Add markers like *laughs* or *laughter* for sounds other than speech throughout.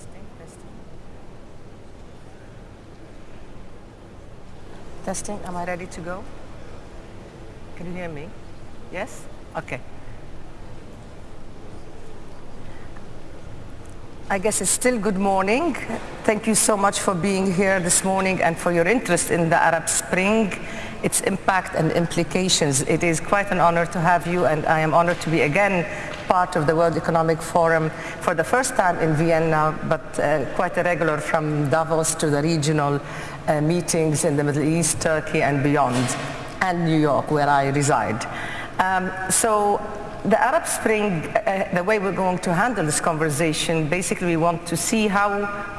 Testing, testing. Testing, am I ready to go? Can you hear me? Yes? Okay. I guess it's still good morning. Thank you so much for being here this morning and for your interest in the Arab Spring, its impact and implications. It is quite an honor to have you and I am honored to be again part of the World Economic Forum for the first time in Vienna, but uh, quite a regular from Davos to the regional uh, meetings in the Middle East, Turkey and beyond, and New York where I reside. Um, so the Arab Spring, uh, the way we're going to handle this conversation, basically we want to see how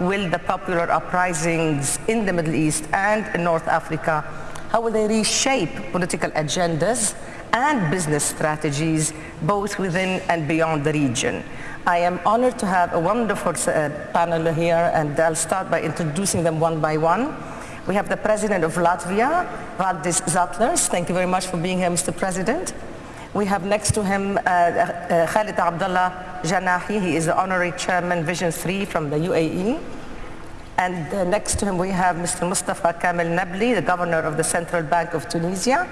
will the popular uprisings in the Middle East and in North Africa, how will they reshape political agendas and business strategies both within and beyond the region. I am honored to have a wonderful uh, panel here and I'll start by introducing them one by one. We have the President of Latvia, Valdis Zatlers. Thank you very much for being here, Mr. President. We have next to him uh, uh, Khalid Abdullah Janahi. He is the honorary chairman Vision 3 from the UAE. And uh, next to him we have Mr. Mustafa Kamel Nabli, the governor of the Central Bank of Tunisia.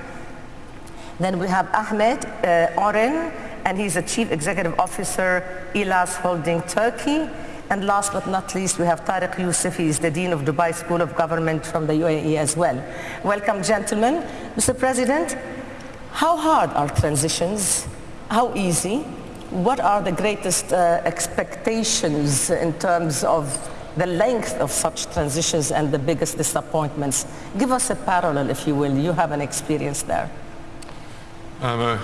Then we have Ahmed uh, Oren, and he's the chief executive officer, Ihlas Holding Turkey. And last but not least, we have Tariq Youssef. Is the Dean of Dubai School of Government from the UAE as well. Welcome, gentlemen. Mr. President, how hard are transitions? How easy? What are the greatest uh, expectations in terms of the length of such transitions and the biggest disappointments? Give us a parallel, if you will. You have an experience there. I'm a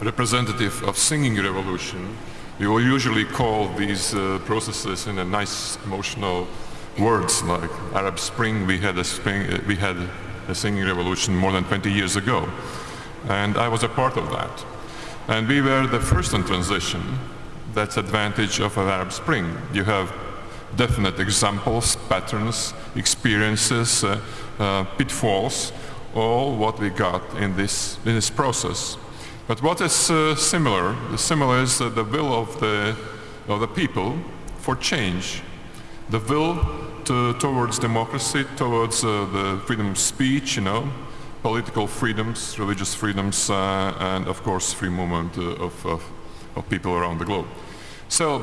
representative of singing revolution. We will usually call these uh, processes in a nice emotional words like Arab Spring. We had a spring, uh, we had a singing revolution more than 20 years ago, and I was a part of that. And we were the first in transition. That's advantage of an Arab Spring. You have definite examples, patterns, experiences, uh, uh pitfalls, all what we got in this, in this process. But what is uh, similar? The similar is uh, the will of the, of the people for change. The will to, towards democracy, towards uh, the freedom of speech, you know, political freedoms, religious freedoms, uh, and of course free movement uh, of, of, of, people around the globe. So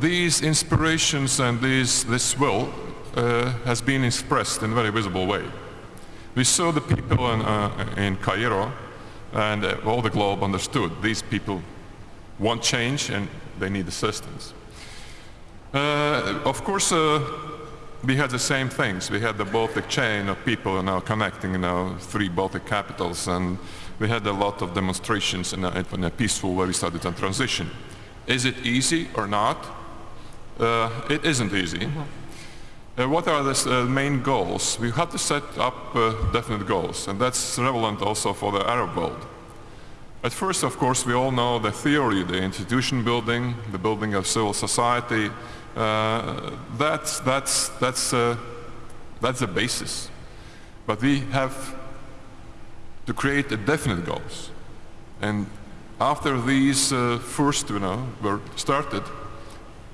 these inspirations and these, this will uh, has been expressed in a very visible way. We saw the people in, uh, in Cairo and uh, all the globe understood these people want change and they need assistance. Uh, of course, uh, we had the same things. We had the Baltic chain of people now connecting know, three Baltic capitals and we had a lot of demonstrations in a, in a peaceful way we started a transition. Is it easy or not? Uh, it isn't easy. Mm -hmm. Uh, what are the uh, main goals? We have to set up uh, definite goals, and that's relevant also for the Arab world. At first, of course, we all know the theory, the institution building, the building of civil society. Uh, that's, that's, that's, uh, that's the basis. But we have to create definite goals. And after these uh, first, you know, were started,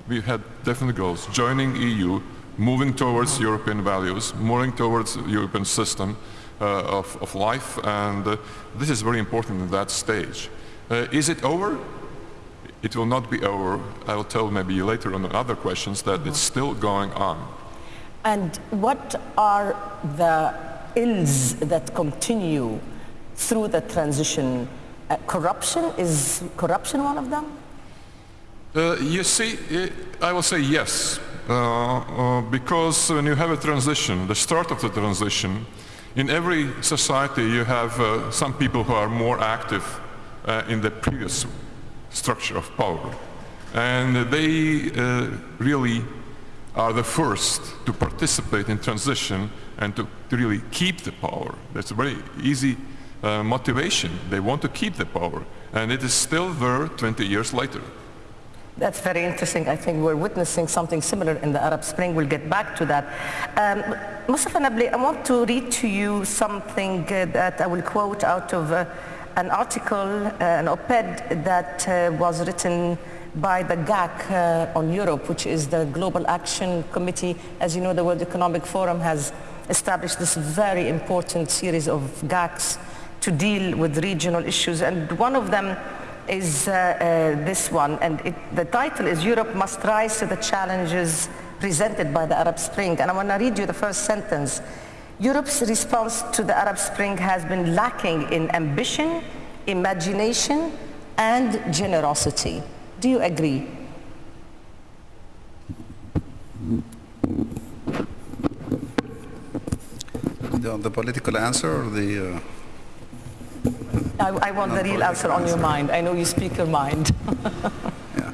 we had definite goals. Joining EU, moving towards European values, moving towards European system uh, of, of, life, and uh, this is very important in that stage. Uh, is it over? It will not be over. I will tell maybe later on other questions that it's still going on. And what are the ills that continue through the transition? Uh, corruption, is corruption one of them? Uh, you see, I will say yes. Uh, uh, because when you have a transition, the start of the transition, in every society you have uh, some people who are more active in the previous structure of power. And they really are the first to participate in transition and to, to really keep the power. That's a very easy uh, motivation. They want to keep the power. And it is still there 20 years later. That's very interesting. I think we're witnessing something similar in the Arab Spring. We'll get back to that. Um, Mustafa Nabli, I want to read to you something uh, that I will quote out of uh, an article, uh, an op-ed that uh, was written by the GAC uh, on Europe, which is the Global Action Committee. As you know, the World Economic Forum has established this very important series of GACs to deal with regional issues. And one of them is uh, uh, this one. And it, the title is Europe Must Rise to the Challenges Presented by the Arab Spring. And I want to read you the first sentence. Europe's response to the Arab Spring has been lacking in ambition, imagination, and generosity. Do you agree? The, the political answer or the... Uh... I, I, want the real answer on your mind. I know you speak your mind. *laughs* yeah.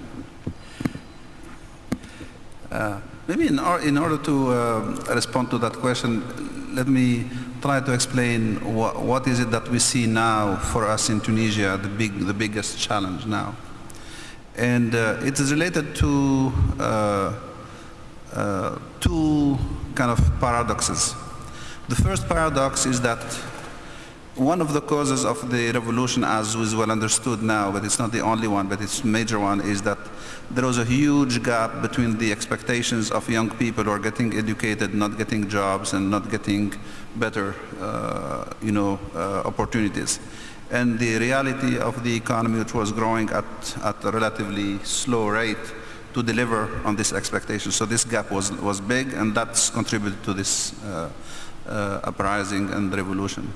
Uh, maybe in, or, in, order to uh, respond to that question, let me try to explain what, is it that we see now for us in Tunisia, the, big, the biggest challenge now. And uh, it is related to uh, uh, two kind of paradoxes. The first paradox is that one of the causes of the revolution, as is well understood now, but it's not the only one, but it's major one, is that there was a huge gap between the expectations of young people who are getting educated, not getting jobs, and not getting better, uh, you know, uh, opportunities. And the reality of the economy, which was growing at, at a relatively slow rate, to deliver on this expectation. So this gap was, was big, and that's contributed to this uh, uh, uprising and revolution.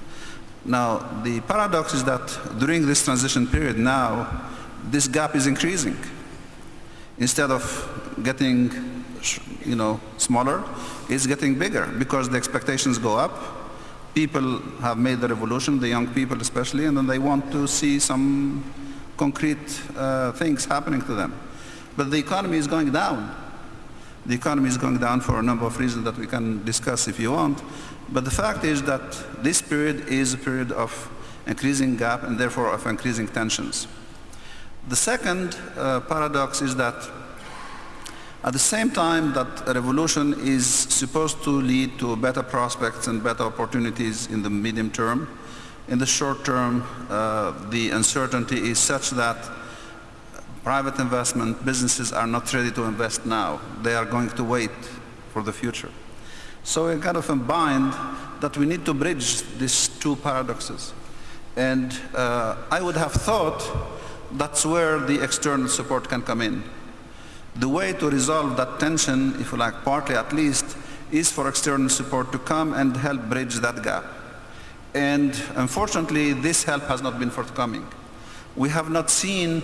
Now, the paradox is that during this transition period now, this gap is increasing. Instead of getting, you know, smaller, it's getting bigger because the expectations go up. People have made the revolution, the young people especially, and then they want to see some concrete uh, things happening to them. But the economy is going down. The economy is going down for a number of reasons that we can discuss if you want. But the fact is that this period is a period of increasing gap and therefore of increasing tensions. The second uh, paradox is that at the same time that a revolution is supposed to lead to better prospects and better opportunities in the medium term, in the short term, uh, the uncertainty is such that private investment, businesses are not ready to invest now. They are going to wait for the future. So we're kind of combined that we need to bridge these two paradoxes. And uh, I would have thought that's where the external support can come in. The way to resolve that tension, if you like, partly at least, is for external support to come and help bridge that gap. And unfortunately, this help has not been forthcoming. We have not seen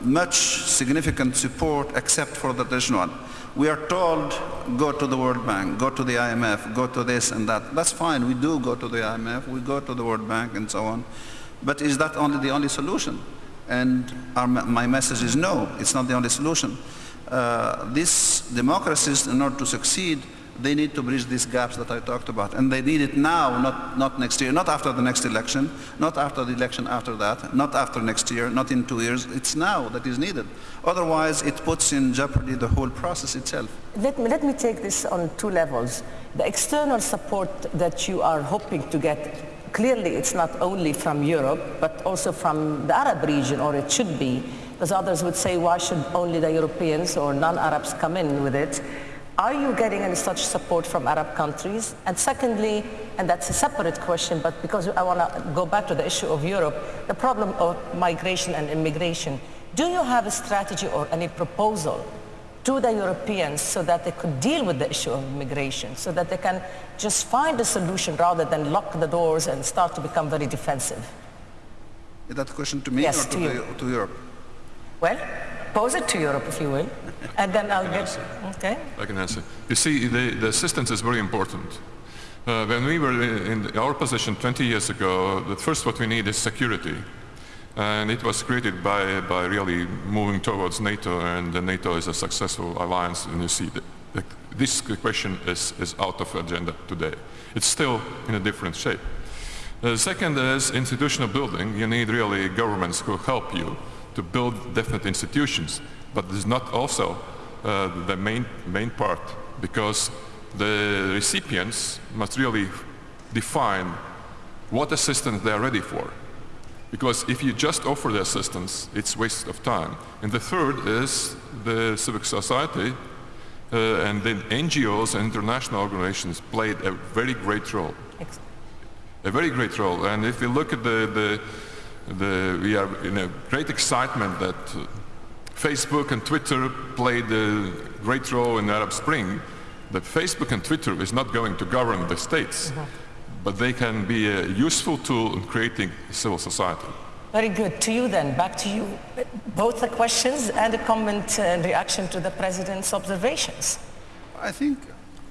much significant support except for the traditional one. We are told, go to the World Bank, go to the IMF, go to this and that. That's fine, we do go to the IMF, we go to the World Bank and so on. But is that only the only solution? And our, my message is no, it's not the only solution. Uh, these democracies, in order to succeed, they need to bridge these gaps that I talked about. And they need it now, not, not next year, not after the next election, not after the election after that, not after next year, not in two years. It's now that is needed. Otherwise, it puts in jeopardy the whole process itself. Let me, let me take this on two levels. The external support that you are hoping to get, clearly it's not only from Europe, but also from the Arab region, or it should be, because others would say, why should only the Europeans or non-Arabs come in with it? Are you getting any such support from Arab countries? And secondly, and that's a separate question, but because I want to go back to the issue of Europe, the problem of migration and immigration. Do you have a strategy or any proposal to the Europeans so that they could deal with the issue of immigration, so that they can just find a solution rather than lock the doors and start to become very defensive? Is that a question to me yes, or to, to, the, to Europe? Well, pose it to Europe if you will, and then I'll get, okay? I can answer. You see, the, the assistance is very important. Uh, when we were in our position 20 years ago, the first what we need is security. And it was created by, by really moving towards NATO, and NATO is a successful alliance, and you see this question is, is out of agenda today. It's still in a different shape. The second is institutional building. You need really governments who help you to build definite institutions. But this is not also uh, the main, main part because the recipients must really define what assistance they are ready for. Because if you just offer the assistance, it's waste of time. And the third is the civic society uh, and then NGOs and international organizations played a very great role. A very great role. And if you look at the, the, the we are in a great excitement that uh, Facebook and Twitter played a great role in the Arab Spring, that Facebook and Twitter is not going to govern the states. Mm -hmm but they can be a useful tool in creating civil society. Very good. To you then, back to you. Both the questions and a comment and reaction to the President's observations. I think,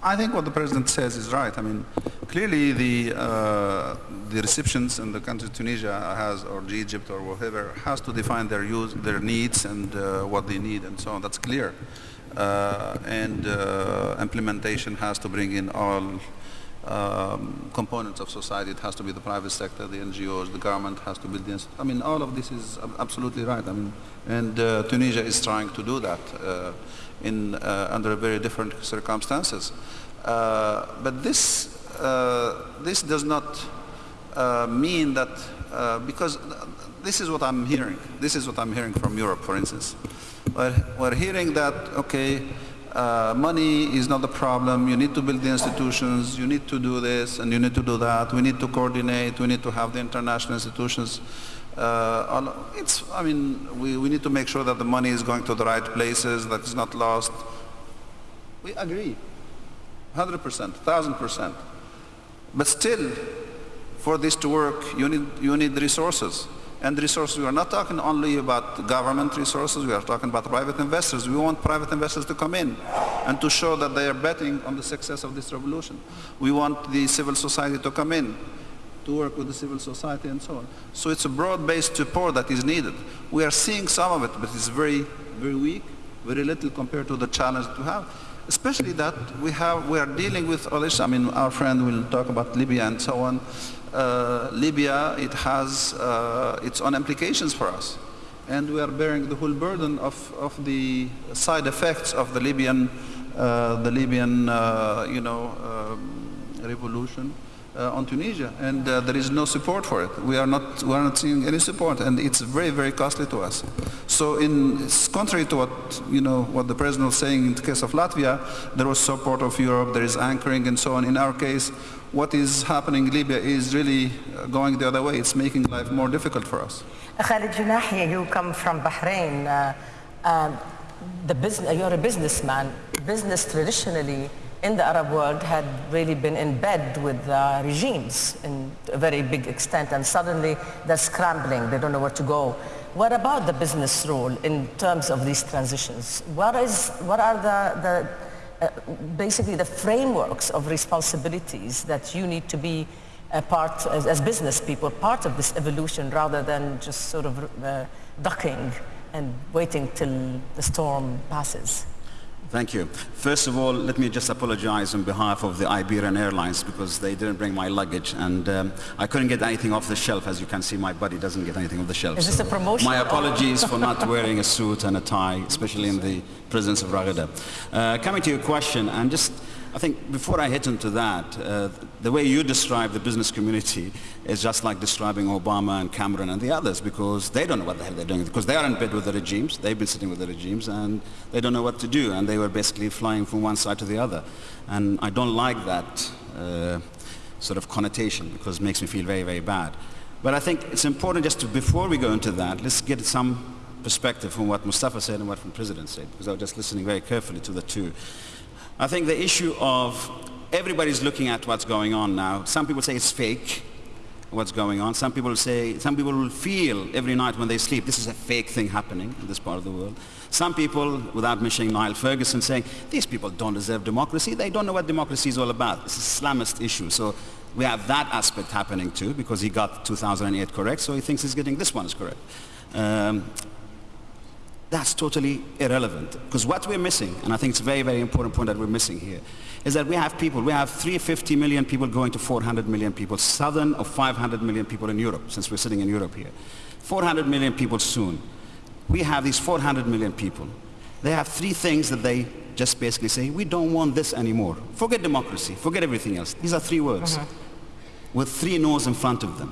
I think what the President says is right. I mean, clearly the, uh, the recipients in the country Tunisia has, or Egypt or whatever, has to define their, use, their needs and uh, what they need and so on. That's clear. Uh, and uh, implementation has to bring in all um, components of society. It has to be the private sector, the NGOs, the government has to build the I mean, all of this is absolutely right. I mean, and uh, Tunisia is trying to do that uh, in uh, under very different circumstances. Uh, but this uh, this does not mean that because this is what I'm hearing. This is what I'm hearing from Europe, for instance. We're, we're hearing that okay uh, money is not the problem. You need to build the institutions. You need to do this and you need to do that. We need to coordinate. We need to have the international institutions. Uh, it's, I mean, we, we need to make sure that the money is going to the right places, that it's not lost. We agree, 100%, 1,000%. But still, for this to work, you need, you need resources. And resources, we are not talking only about government resources, we are talking about private investors. We want private investors to come in and to show that they are betting on the success of this revolution. We want the civil society to come in, to work with the civil society and so on. So it's a broad-based support that is needed. We are seeing some of it, but it's very, very weak, very little compared to the challenge that we have. Especially that we have, we are dealing with all this, I mean, our friend will talk about Libya and so on uh, Libya, it has uh, its own implications for us. And we are bearing the whole burden of, of the side effects of the Libyan, uh, the Libyan, uh, you know, um, revolution uh, on Tunisia. And uh, there is no support for it. We are not, we are not seeing any support, and it's very, very costly to us. So, in contrary to what you know, what the president was saying in the case of Latvia, there was support of Europe, there is anchoring, and so on. In our case, what is happening in Libya is really going the other way. It's making life more difficult for us. Khalid Janahi, you come from Bahrain. Uh, uh, the business, you're a businessman. Business traditionally in the Arab world had really been in bed with uh, regimes in a very big extent and suddenly they're scrambling, they don't know where to go. What about the business role in terms of these transitions? What, is, what are the, the uh, basically the frameworks of responsibilities that you need to be a part, as, as business people, part of this evolution rather than just sort of uh, ducking and waiting till the storm passes? Thank you. First of all, let me just apologize on behalf of the Iberian Airlines because they didn't bring my luggage and um, I couldn't get anything off the shelf. As you can see, my body doesn't get anything off the shelf. Is this so a promotion? My apologies for not wearing a suit and a tie, especially in the presence of Raghida. Uh, coming to your question, and just I think before I hit into that, uh, the way you describe the business community is just like describing Obama and Cameron and the others because they don't know what the hell they're doing because they are in bed with the regimes, they've been sitting with the regimes and they don't know what to do and they were basically flying from one side to the other. And I don't like that uh, sort of connotation because it makes me feel very, very bad. But I think it's important just to, before we go into that, let's get some perspective from what Mustafa said and what the President said because I was just listening very carefully to the two. I think the issue of everybody's looking at what's going on now. Some people say it's fake, what's going on. Some people say, some people will feel every night when they sleep, this is a fake thing happening in this part of the world. Some people, without mentioning Niall Ferguson, saying, these people don't deserve democracy. They don't know what democracy is all about. It's a Islamist issue. So we have that aspect happening too, because he got 2008 correct, so he thinks he's getting this one is correct. Um, that's totally irrelevant. Because what we're missing, and I think it's a very, very important point that we're missing here, is that we have people, we have 350 million people going to 400 million people, southern of 500 million people in Europe, since we're sitting in Europe here. 400 million people soon. We have these 400 million people. They have three things that they just basically say, we don't want this anymore. Forget democracy, forget everything else. These are three words, mm -hmm. with three no's in front of them.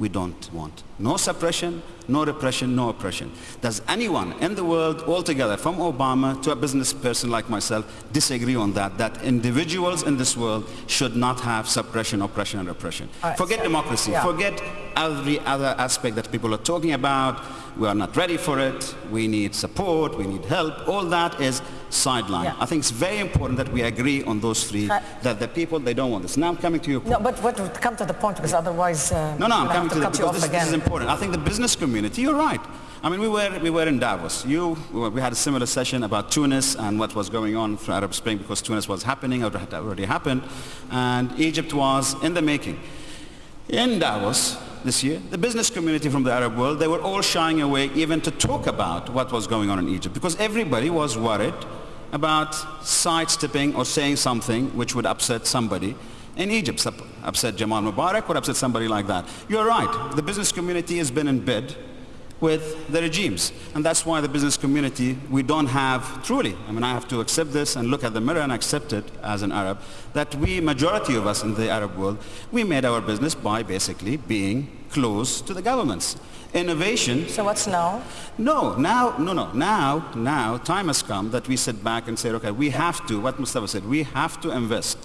we don't want. No suppression, no repression, no oppression. Does anyone in the world altogether, from Obama to a business person like myself, disagree on that, that individuals in this world should not have suppression, oppression, and repression? Right, forget so- democracy, yeah. forget every other aspect that people are talking about. We are not ready for it. We need support. We need help. All that is sideline. Yeah. I think it's very important that we agree on those three, Right. that the people, they don't want this. Now I'm coming to your point. No, but come to the point because otherwise uh, No, no, I'm coming have to, the, cut you because this, this is important. I think the business community, you're right. I mean, we were, we were in Davos. You, we had a similar session about Tunis and what was going on for Arab Spring because Tunis was happening, or had already happened, and Egypt was in the making. In Davos this year, the business community from the Arab world, they were all shying away even to talk about what was going on in Egypt because everybody was worried about sidestepping or saying something which would upset somebody in Egypt, upset Jamal Mubarak or upset somebody like that. You're right. The business community has been in bed with the regimes. And that's why the business community, we don't have truly, I mean, I have to accept this and look at the mirror and accept it as an Arab, that we, majority of us in the Arab world, we made our business by basically being close to the governments. Innovation So what's now? no, now, no, no. Now, now, time has come that we sit back and say, okay, we have to, what Mustafa said, we have to invest.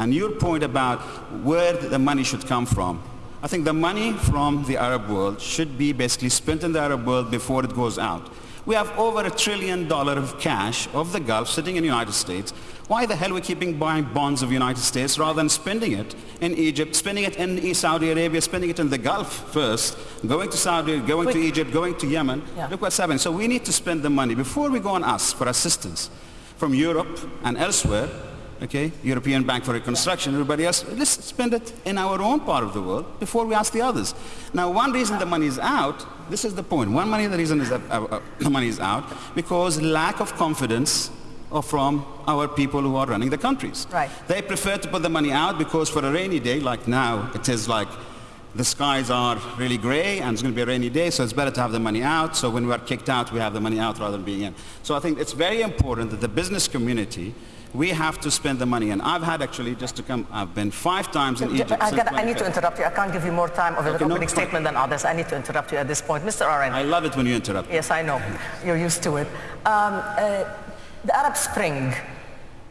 And your point about where the money should come from, I think the money from the Arab world should be basically spent in the Arab world before it goes out. We have over a trillion dollar of cash of the Gulf sitting in the United States. Why the hell are we keeping buying bonds of the United States rather than spending it in Egypt, spending it in Saudi Arabia, spending it in the Gulf first, going to Saudi, going to Egypt, going to Yemen. Yeah. Look what's happening. So we need to spend the money before we go and ask for assistance from Europe and elsewhere. Okay, European Bank for Reconstruction, everybody else. Let's spend it in our own part of the world before we ask the others. Now, one reason the money is out. This is the point. One money, the reason is that uh, uh, *coughs* the money is out because lack of confidence of from our people who are running the countries. Right. They prefer to put the money out because for a rainy day, like now, it is like the skies are really gray and it's going to be a rainy day, so it's better to have the money out. So when we are kicked out, we have the money out rather than being in. So I think it's very important that the business community, we have to spend the money. And I've had actually, just to come, I've been five times in Egypt. I, gotta- I need to interrupt you. I can't give you more time of an Okay, no, opening fine. statement than others. I need to interrupt you at this point. Mr. Oren. I love it when you interrupt. Yes, I know. You're used to it. Um, uh, the Arab Spring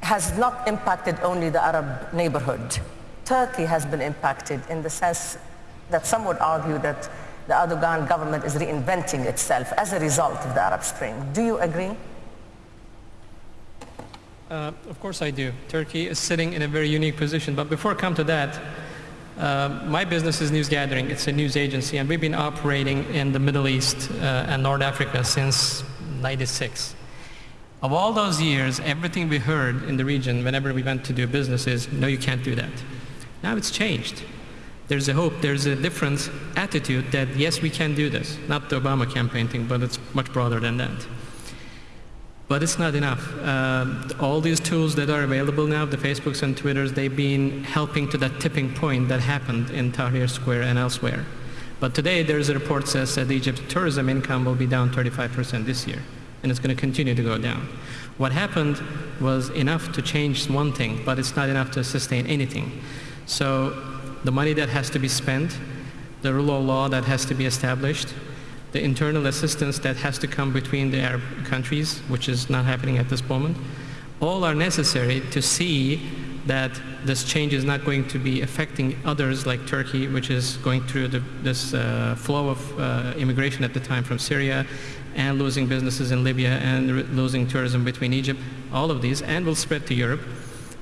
has not impacted only the Arab neighborhood. Turkey has been impacted in the sense that some would argue that the Erdogan government is reinventing itself as a result of the Arab Spring. Do you agree? Uh, of course I do. Turkey is sitting in a very unique position. But before I come to that, uh, my business is News Gathering. It's a news agency, and we've been operating in the Middle East uh, and North Africa since 96. Of all those years, everything we heard in the region whenever we went to do business is, no, you can't do that. Now it's changed. There's a hope, there's a different attitude that, yes, we can do this. Not the Obama campaign thing, but it's much broader than that. But it's not enough. Uh, all these tools that are available now, the Facebooks and Twitters, they've been helping to that tipping point that happened in Tahrir Square and elsewhere. But today there's a report says that Egypt's tourism income will be down 35% this year, and it's going to continue to go down. What happened was enough to change one thing, but it's not enough to sustain anything. So the money that has to be spent, the rule of law that has to be established, the internal assistance that has to come between the Arab countries, which is not happening at this moment, all are necessary to see that this change is not going to be affecting others like Turkey, which is going through the, this uh, flow of uh, immigration at the time from Syria and losing businesses in Libya and losing tourism between Egypt, all of these, and will spread to Europe.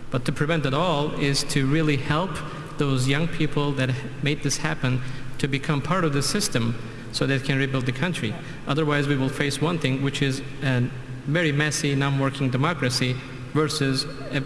But to prevent it all is to really help those young people that made this happen to become part of the system so they can rebuild the country. Otherwise, we will face one thing, which is a very messy, non-working democracy versus a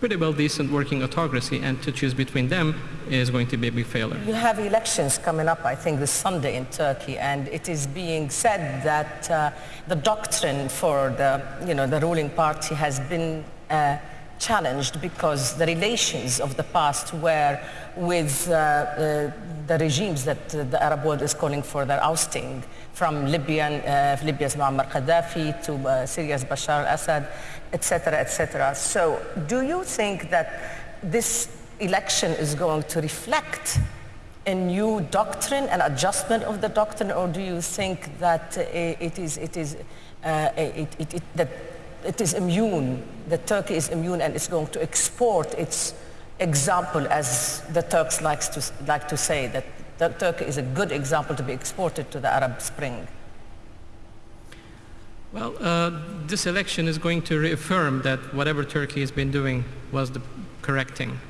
pretty well decent working autocracy, and to choose between them is going to be a big failure. You have elections coming up, I think, this Sunday in Turkey, and it is being said that uh, the doctrine for the, you know, the ruling party has been uh, challenged because the relations of the past were with uh, uh, the regimes that the Arab world is calling for their ousting, from Libyan, uh, Libya's Muammar Gaddafi to uh, Syria's Bashar al-Assad, etc., etc. So do you think that this election is going to reflect a new doctrine, an adjustment of the doctrine, or do you think that uh, it is, it is, uh, it, it, it, that it is immune, that Turkey is immune and is going to export its example, as the Turks likes to, like to say, that, that Turkey is a good example to be exported to the Arab Spring? Well, uh, this election is going to reaffirm that whatever Turkey has been doing was the correct thing.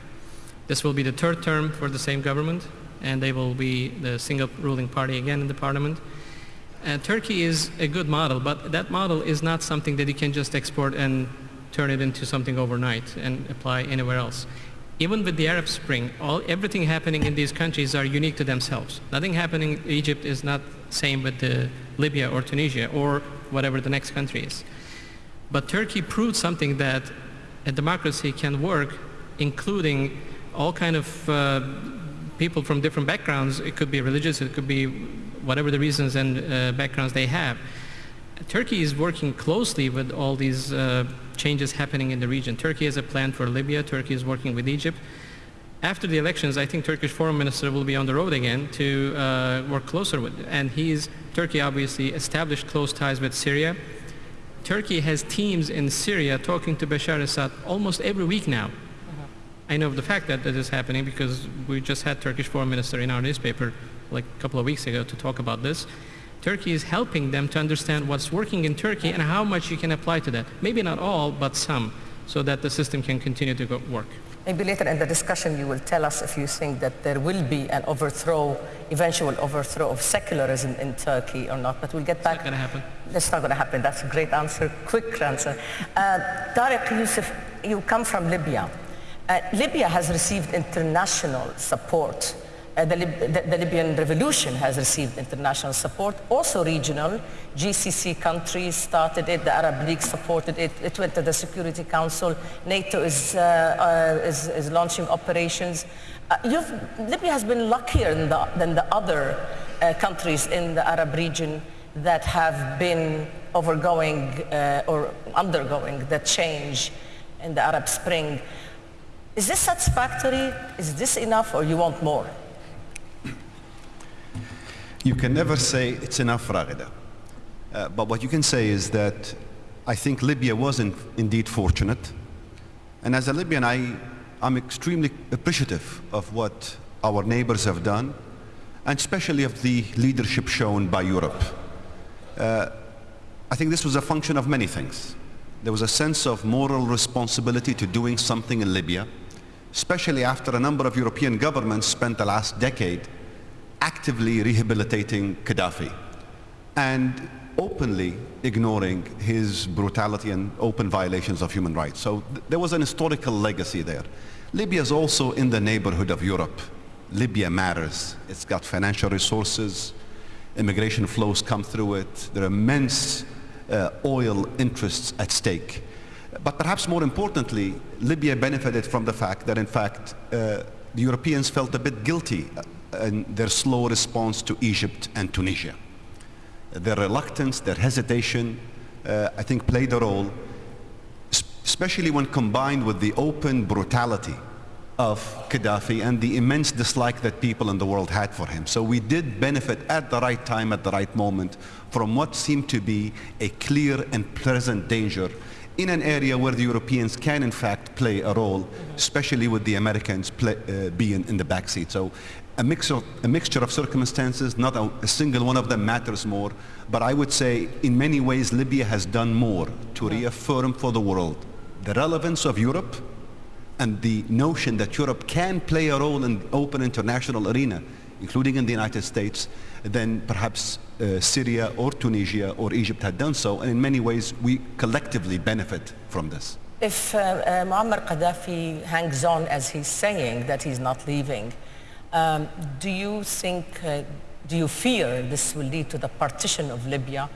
This will be the third term for the same government, and they will be the single ruling party again in the parliament. Uh, Turkey is a good model, but that model is not something that you can just export and turn it into something overnight and apply anywhere else. Even with the Arab Spring, all, everything happening in these countries are unique to themselves. Nothing happening in Egypt is not same with the Libya or Tunisia or whatever the next country is. But Turkey proved something that a democracy can work, including all kind of uh, people from different backgrounds. It could be religious, it could be whatever the reasons and uh, backgrounds they have. Turkey is working closely with all these uh, changes happening in the region. Turkey has a plan for Libya. Turkey is working with Egypt. After the elections, I think Turkish foreign minister will be on the road again to uh, work closer with. And he's Turkey obviously established close ties with Syria. Turkey has teams in Syria talking to Bashar Assad almost every week now. I know of the fact that that is happening because we just had Turkish foreign minister in our newspaper like a couple of weeks ago to talk about this. Turkey is helping them to understand what's working in Turkey and how much you can apply to that. Maybe not all, but some, so that the system can continue to go work. Maybe later in the discussion you will tell us if you think that there will be an overthrow, eventual overthrow of secularism in Turkey or not, but we'll get back. It's not going to happen. That's not going to happen. That's a great answer, quick answer. Uh, Tariq Youssef, you come from Libya. Uh, Libya has received international support. Uh, the, Lib the, the, Libyan revolution has received international support, also regional. GCC countries started it, the Arab League supported it, it went to the Security Council, NATO is, uh, uh is, is, launching operations. Uh, Libya has been luckier than the, than the other uh, countries in the Arab region that have been overgoing or undergoing the change in the Arab Spring. Is this satisfactory? Is this enough or you want more? You can never say it's enough, Raghida. Uh, but what you can say is that I think Libya was in, indeed fortunate. And as a Libyan, I, I'm extremely appreciative of what our neighbors have done, and especially of the leadership shown by Europe. Uh, I think this was a function of many things. There was a sense of moral responsibility to doing something in Libya, especially after a number of European governments spent the last decade actively rehabilitating Gaddafi and openly ignoring his brutality and open violations of human rights. So th there was an historical legacy there. Libya is also in the neighborhood of Europe. Libya matters. It's got financial resources. Immigration flows come through it. There are immense uh, oil interests at stake. But perhaps more importantly, Libya benefited from the fact that in fact uh, the Europeans felt a bit guilty and their slow response to Egypt and Tunisia. Their reluctance, their hesitation, uh, I think played a role, especially when combined with the open brutality of Gaddafi and the immense dislike that people in the world had for him. So we did benefit at the right time, at the right moment, from what seemed to be a clear and present danger in an area where the Europeans can in fact play a role, especially with the Americans play, uh, being in the backseat. So a mixture, a mixture of circumstances, not a, a, single one of them matters more, but I would say in many ways Libya has done more to reaffirm for the world the relevance of Europe and the notion that Europe can play a role in open international arena, including in the United States, than perhaps uh, Syria or Tunisia or Egypt had done so. And in many ways, we collectively benefit from this. If uh, uh, Muammar Gaddafi hangs on as he's saying that he's not leaving, um, do you think, uh, do you fear this will lead to the partition of Libya?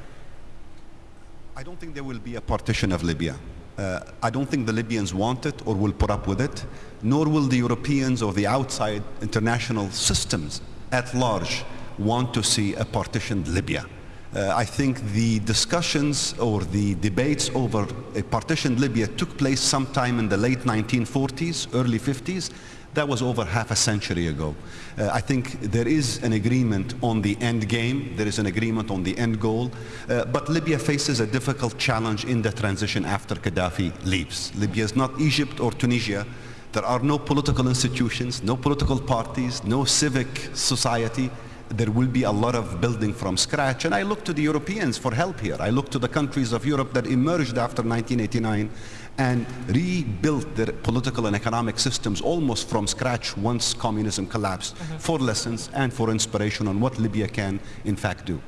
I don't think there will be a partition of Libya. Uh, I don't think the Libyans want it or will put up with it, nor will the Europeans or the outside international systems at large want to see a partitioned Libya. Uh, I think the discussions or the debates over a partitioned Libya took place sometime in the late 1940s, early 50s, That was over half a century ago. Uh, I think there is an agreement on the end game, there is an agreement on the end goal, uh, but Libya faces a difficult challenge in the transition after Gaddafi leaves. Libya is not Egypt or Tunisia. There are no political institutions, no political parties, no civic society there will be a lot of building from scratch. And I look to the Europeans for help here. I look to the countries of Europe that emerged after 1989 and rebuilt their political and economic systems almost from scratch once communism collapsed mm -hmm. for lessons and for inspiration on what Libya can in fact do.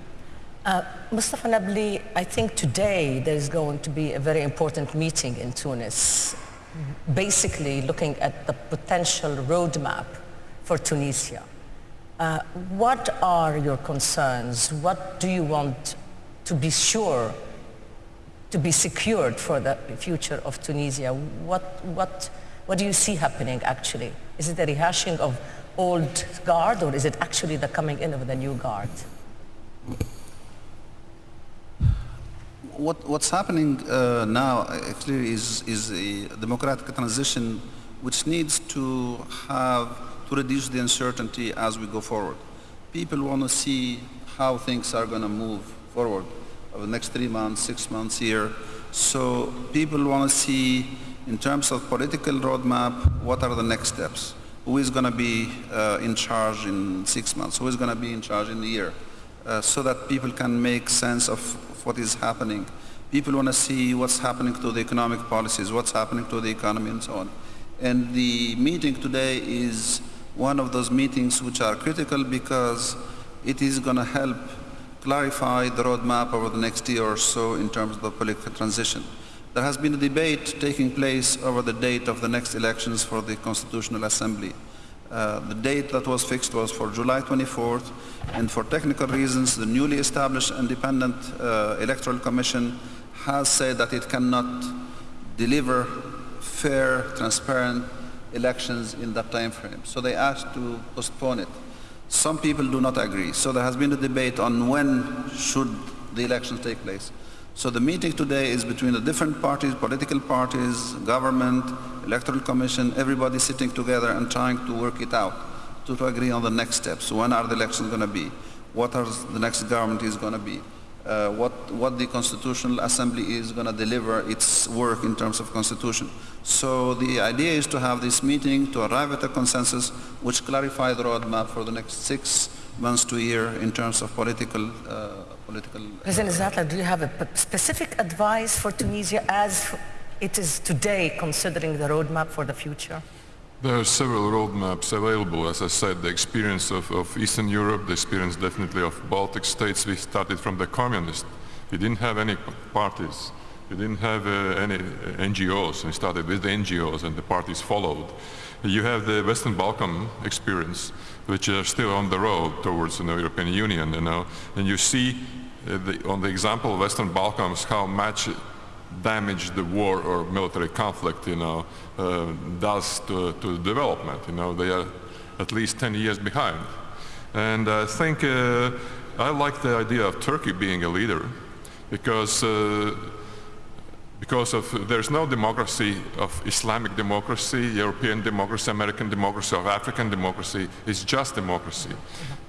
Uh, Mustafa Nabli, I think today there's going to be a very important meeting in Tunis, basically looking at the potential roadmap for Tunisia. Uh, what are your concerns? What do you want to be sure to be secured for the future of Tunisia? What, what, what do you see happening actually? Is it a rehashing of old guard or is it actually the coming in of the new guard? What, what's happening uh, now actually is, is a democratic transition which needs to have to reduce the uncertainty as we go forward. People want to see how things are going to move forward over the next three months, six months, year. So people want to see, in terms of political roadmap, what are the next steps? Who is going to be uh, in charge in six months? Who is going to be in charge in a year? Uh, so that people can make sense of, of what is happening. People want to see what's happening to the economic policies, what's happening to the economy and so on. And the meeting today is one of those meetings which are critical because it is going to help clarify the roadmap over the next year or so in terms of the political transition. There has been a debate taking place over the date of the next elections for the Constitutional Assembly. Uh, the date that was fixed was for July 24th, and for technical reasons, the newly established Independent uh, Electoral Commission has said that it cannot deliver fair, transparent, elections in that time frame. So they asked to postpone it. Some people do not agree. So there has been a debate on when should the elections take place. So the meeting today is between the different parties, political parties, government, electoral commission, everybody sitting together and trying to work it out, to, to agree on the next steps. When are the elections going to be? What are the next government is going to be? uh, what, what the Constitutional Assembly is going to deliver its work in terms of constitution. So the idea is to have this meeting to arrive at a consensus which clarify the roadmap for the next six months to a year in terms of political uh, political. President Zatlers, do you have a specific advice for Tunisia as it is today considering the roadmap for the future? There are several roadmaps available. As I said, the experience of, of, Eastern Europe, the experience definitely of Baltic states, we started from the communists. We didn't have any parties. We didn't have uh, any NGOs. We started with the NGOs and the parties followed. You have the Western Balkan experience, which are still on the road towards the European Union, you know. And you see uh, the, on the example of Western Balkans how much damage the war or military conflict, you know, uh, does to, to development. You know, they are at least 10 years behind. And I think uh, I like the idea of Turkey being a leader because uh, because of there's no democracy of Islamic democracy, European democracy, American democracy, or African democracy. It's just democracy.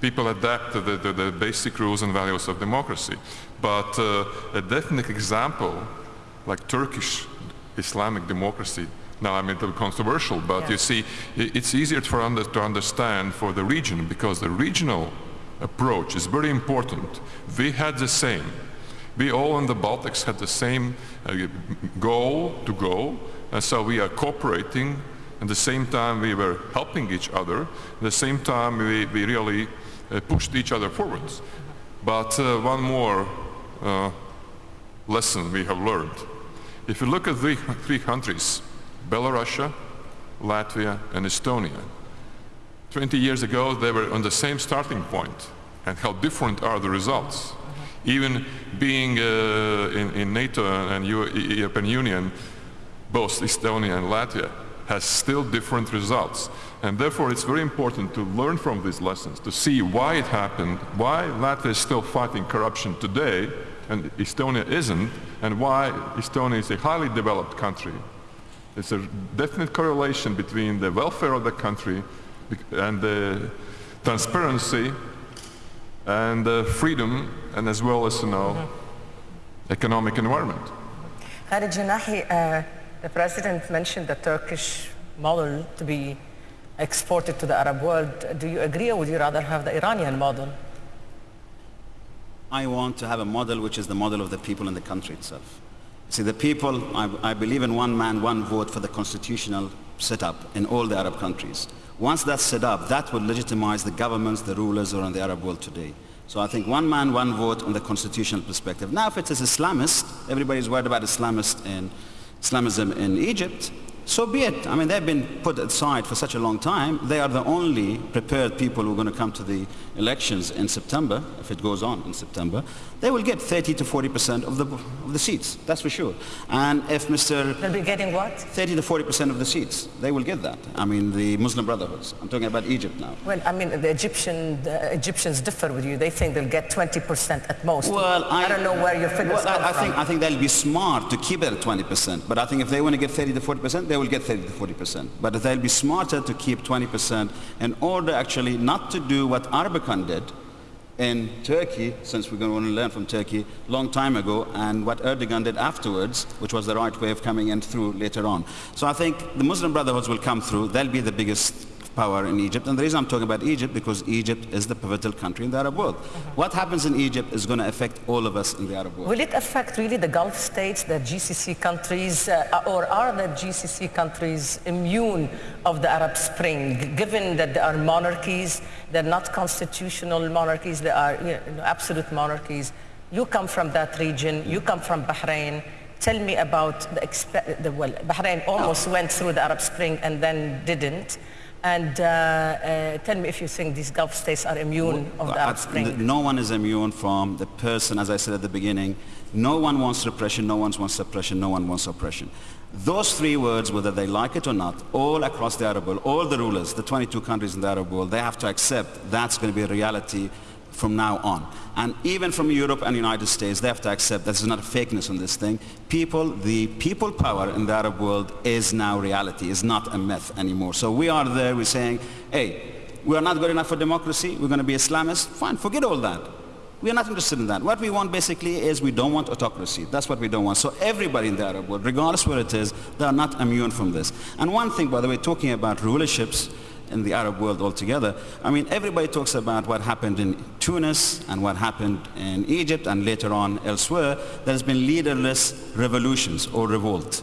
People adapt to the, the, the basic rules and values of democracy. But uh, a definite example like Turkish Islamic democracy. Now I'm a little controversial, but yeah. you see, it's easier for under, to understand for the region because the regional approach is very important. We had the same. We all in the Baltics had the same uh, goal to go, and so we are cooperating. And at the same time, we were helping each other. At the same time, we, we really uh, pushed each other forwards. But uh, one more uh, lesson we have learned. If you look at the three countries, Belarus, Latvia, and Estonia, 20 years ago they were on the same starting point. And how different are the results? Even being uh, in, in, NATO and European Union, both Estonia and Latvia has still different results. And therefore it's very important to learn from these lessons, to see why it happened, why Latvia is still fighting corruption today, and Estonia isn't, and why Estonia is a highly developed country. There's a definite correlation between the welfare of the country and the transparency and the freedom and as well as, you know, economic environment. Khalid Janahi, uh, the president mentioned the Turkish model to be exported to the Arab world. Do you agree or would you rather have the Iranian model? I want to have a model which is the model of the people in the country itself. See, the people, I, I believe in one man, one vote for the constitutional setup in all the Arab countries. Once that's set up, that will legitimize the governments, the rulers around the Arab world today. So I think one man, one vote on the constitutional perspective. Now if it is Islamist, everybody's worried about Islamist in Islamism in Egypt, so be it. I mean, they've been put aside for such a long time. They are the only prepared people who are going to come to the elections in September, if it goes on in September. They will get 30 to 40 percent of the, of the seats, that's for sure. And if Mr. They'll be getting what? 30 to 40 percent of the seats, they will get that. I mean, the Muslim Brotherhoods. I'm talking about Egypt now. Well, I mean, the Egyptian the Egyptians differ with you. They think they'll get 20% at most. Well, I, I don't know where your figures well, I, I think I think they'll be smart to keep it at 20 percent. But I think if they want to get 30 to 40 percent, they will get 30 to 40 percent. But they'll be smarter to keep 20 percent in order actually not to do what Erbakan did in Turkey, since we're going to want to learn from Turkey, long time ago, and what Erdogan did afterwards, which was the right way of coming in through later on. So I think the Muslim Brotherhoods will come through. They'll be the biggest power in Egypt. And the reason I'm talking about Egypt, because Egypt is the pivotal country in the Arab world. What happens in Egypt is going to affect all of us in the Arab world. Will it affect really the Gulf states, the GCC countries, uh, or are the GCC countries immune of the Arab Spring, given that they are monarchies, they're not constitutional monarchies, they are you know, absolute monarchies. You come from that region, you come from Bahrain. Tell me about the, the well, Bahrain almost went through the Arab Spring and then didn't. And uh, uh, tell me if you think these Gulf states are immune of the Arab Spring. No one is immune from the person, as I said at the beginning. No one wants repression, no one wants suppression, no one wants oppression. Those three words, whether they like it or not, all across the Arab world, all the rulers, the 22 countries in the Arab world, they have to accept that's going to be a reality from now on. And even from Europe and the United States, they have to accept that there's not a fakeness on this thing. People, the people power in the Arab world is now reality, is not a myth anymore. So we are there, we're saying, hey, we are not good enough for democracy, we're going to be Islamists, fine, forget all that. We are not interested in that. What we want basically is we don't want autocracy. That's what we don't want. So everybody in the Arab world, regardless where it is, they are not immune from this. And one thing, by the way, talking about rulerships, in the Arab world altogether. I mean, everybody talks about what happened in Tunis and what happened in Egypt and later on elsewhere. There's been leaderless revolutions or revolt.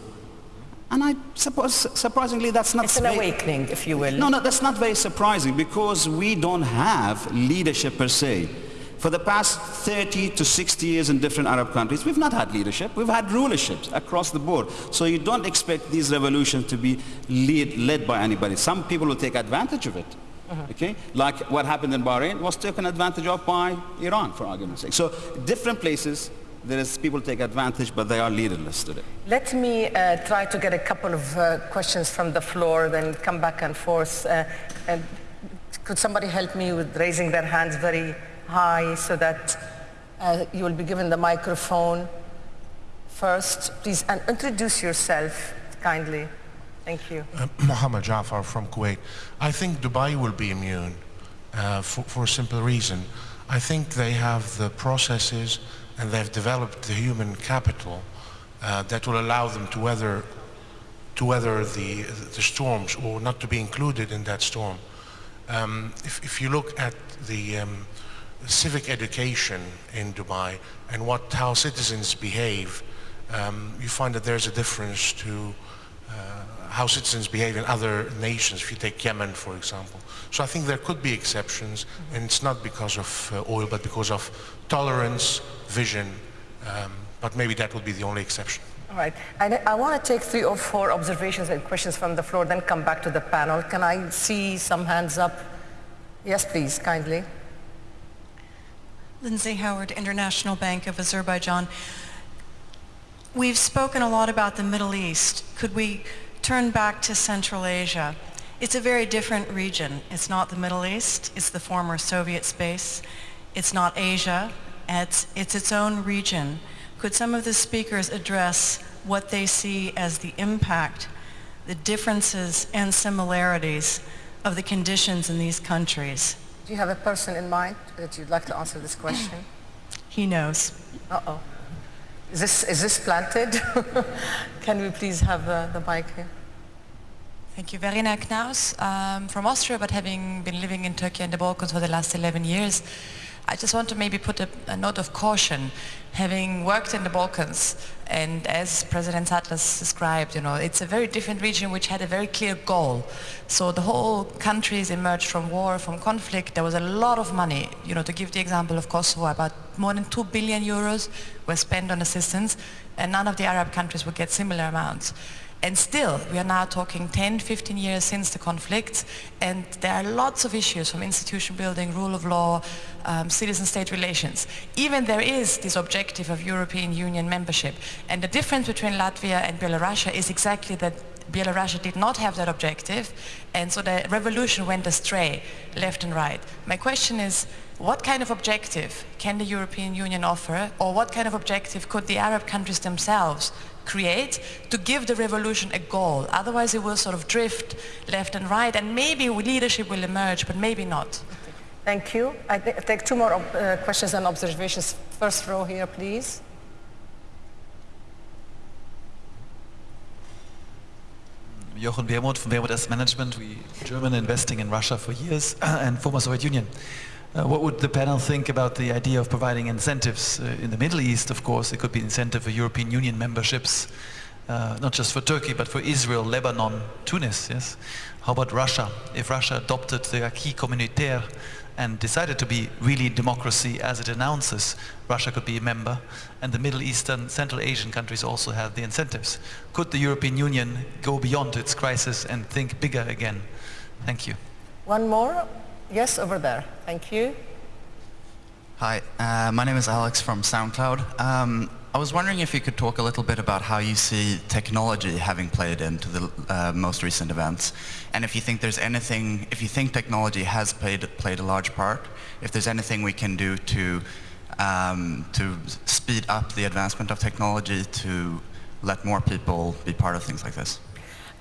And I suppose, surprisingly, that's not... It's an awakening, if you will. no, no, that's not very surprising because we don't have leadership per se. For the past 30 to 60 years in different Arab countries, we've not had leadership. We've had rulerships across the board. So you don't expect these revolutions to be lead, led by anybody. Some people will take advantage of it. Okay? Like what happened in Bahrain was taken advantage of by Iran, for argument's sake. So different places, there is people take advantage, but they are leaderless today. Let me uh, try to get a couple of uh, questions from the floor, then come back and forth. Uh, and could somebody help me with raising their hands very high so that uh, you will be given the microphone first? Please, and introduce yourself kindly. Thank you. Uh, Mohammed Jafar from Kuwait. I think Dubai will be immune uh, for, for a simple reason. I think they have the processes and they've developed the human capital uh, that will allow them to weather to weather the, the storms or not to be included in that storm. Um, if, if you look at the um, civic education in Dubai and what how citizens behave, um, you find that there's a difference to uh, how citizens behave in other nations. If you take Yemen, for example. So I think there could be exceptions, and it's not because of uh, oil, but because of tolerance, vision. Um, but maybe that would be the only exception. All right. And I want to take three or four observations and questions from the floor, then come back to the panel. Can I see some hands up? Yes, please, kindly. Lindsay Howard, International Bank of Azerbaijan. We've spoken a lot about the Middle East. Could we turn back to Central Asia? It's a very different region. It's not the Middle East. It's the former Soviet space. It's not Asia. It's, it's its own region. Could some of the speakers address what they see as the impact the differences and similarities of the conditions in these countries? Do you have a person in mind that you'd like to answer this question? He knows. Uh-oh. Is this, is this planted? *laughs* Can we please have uh, the mic here? Thank you. Verena Knaus um, from Austria, but having been living in Turkey and the Balkans for the last 11 years, I just want to maybe put a, a note of caution. Having worked in the Balkans, and as President Zatlers described, you know, it's a very different region which had a very clear goal. So the whole countries emerged from war, from conflict. There was a lot of money. You know, to give the example of Kosovo, about more than 2 billion euros were spent on assistance, and none of the Arab countries would get similar amounts. And still, we are now talking 10, 15 years since the conflict, and there are lots of issues from institution building, rule of law, um, citizen-state relations. Even there is this objective of European Union membership. And the difference between Latvia and Belarus is exactly that Belarus did not have that objective, and so the revolution went astray, left and right. My question is, what kind of objective can the European Union offer, or what kind of objective could the Arab countries themselves create to give the revolution a goal. Otherwise it will sort of drift left and right and maybe leadership will emerge, but maybe not. Thank you. I take two more uh, questions and observations. First row here, please. Jochen Wermuth from Wermuth Asset Management. We German investing in Russia for years *clears throat* and former Soviet Union. Uh, what would the panel think about the idea of providing incentives uh, in the Middle East? Of course, it could be incentive for European Union memberships, uh, not just for Turkey, but for Israel, Lebanon, Tunis. Yes. How about Russia? If Russia adopted the acquis communautaire and decided to be really democracy as it announces, Russia could be a member, and the Middle Eastern, Central Asian countries also have the incentives. Could the European Union go beyond its crisis and think bigger again? Thank you. One more. Yes, over there. Thank you. Hi, uh, my name is Alex from SoundCloud. Um, I was wondering if you could talk a little bit about how you see technology having played into the uh, most recent events, and if you think there's anything, if you think technology has played played a large part, if there's anything we can do to um, to speed up the advancement of technology to let more people be part of things like this.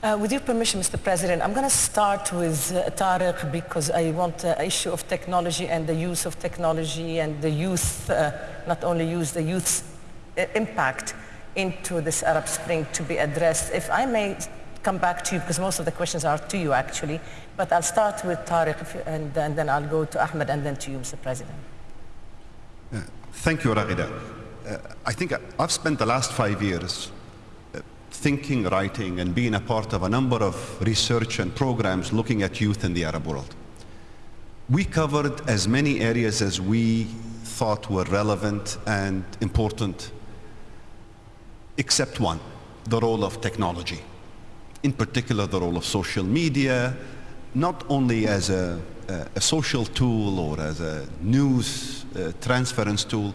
Uh, with your permission, Mr. President, I'm going to start with uh, Tariq because I want the uh, issue of technology and the use of technology and the youth, uh, not only use the youth's uh, impact into this Arab Spring to be addressed. If I may come back to you, because most of the questions are to you actually, but I'll start with Tariq you, and, and, then I'll go to Ahmed and then to you, Mr. President. Uh, thank you, Raghida. I think I've spent the last five years thinking, writing, and being a part of a number of research and programs looking at youth in the Arab world. We covered as many areas as we thought were relevant and important, except one, the role of technology. In particular, the role of social media, not only as a, a, social tool or as a news uh, transference tool,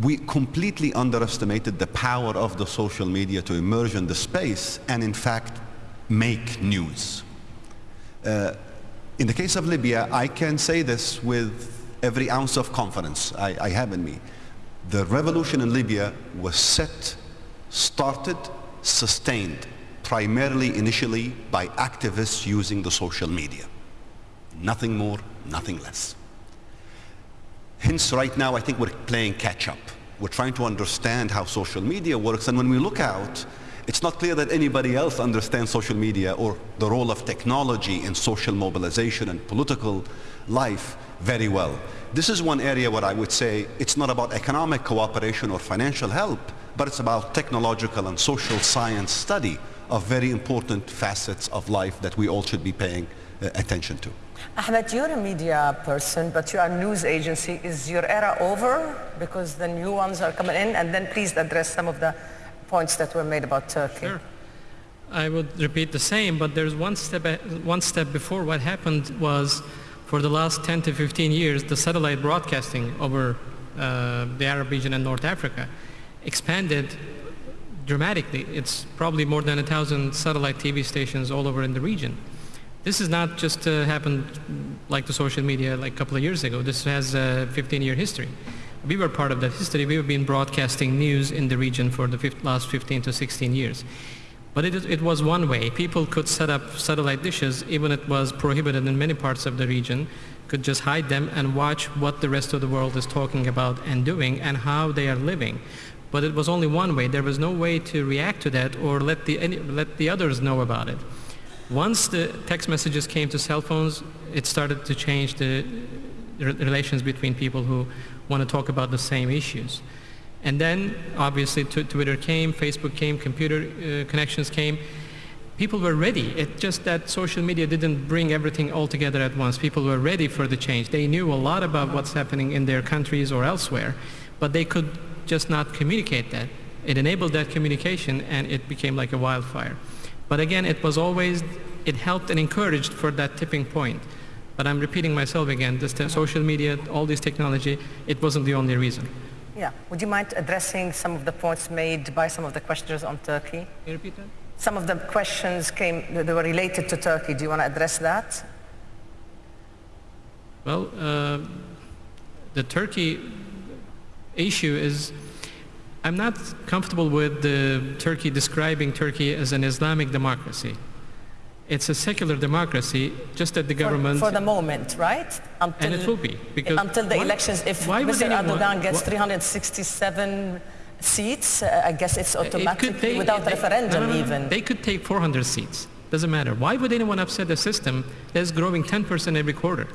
we completely underestimated the power of the social media to emerge in the space and in fact make news. Uh, in the case of Libya, I can say this with every ounce of confidence I, I have in me. The revolution in Libya was set, started, sustained primarily initially by activists using the social media. Nothing more, nothing less. Hence, right now, I think we're playing catch up. We're trying to understand how social media works, and when we look out, it's not clear that anybody else understands social media or the role of technology in social mobilization and political life very well. This is one area where I would say it's not about economic cooperation or financial help, but it's about technological and social science study of very important facets of life that we all should be paying uh, attention to. Ahmed, you're a media person, but you are news agency. Is your era over? Because the new ones are coming in. And then please address some of the points that were made about Turkey. Sure. I would repeat the same, but there's one step, one step before. What happened was, for the last 10 to 15 years, the satellite broadcasting over uh, the Arab region and North Africa expanded dramatically. It's probably more than a thousand satellite TV stations all over in the region. This has not just uh, happened like the social media like a couple of years ago. This has a 15-year history. We were part of that history. We've been broadcasting news in the region for the last 15 to 16 years. But it, is- it was one way. People could set up satellite dishes, even it was prohibited in many parts of the region, could just hide them and watch what the rest of the world is talking about and doing and how they are living. But it was only one way. There was no way to react to that or let the, any, let the others know about it. Once the text messages came to cell phones, it started to change the re- relations between people who want to talk about the same issues. And then, obviously, Tw- Twitter came, Facebook came, computer uh, connections came. People were ready. It's just that social media didn't bring everything all together at once. People were ready for the change. They knew a lot about what's happening in their countries or elsewhere, but they could just not communicate that. It enabled that communication, and it became like a wildfire. But again, it was always, it helped and encouraged for that tipping point. But I'm repeating myself again, this social media, all this technology, it wasn't the only reason. Yeah. Would you mind addressing some of the points made by some of the questioners on Turkey? Can you repeat that? Some of the questions came, they were related to Turkey. Do you want to address that? Well, uh, the Turkey issue is, I'm not comfortable with the Turkey describing Turkey as an Islamic democracy. It's a secular democracy, just that the government... For, the moment, right? Until, and it will be, because... until the why- elections, if Mr. anyone- Erdogan gets why- 367 seats, uh, I guess it's It take- without they- referendum no, no, no. even. They could take 400 seats. Doesn't matter. Why would anyone upset a system that's growing 10% every quarter?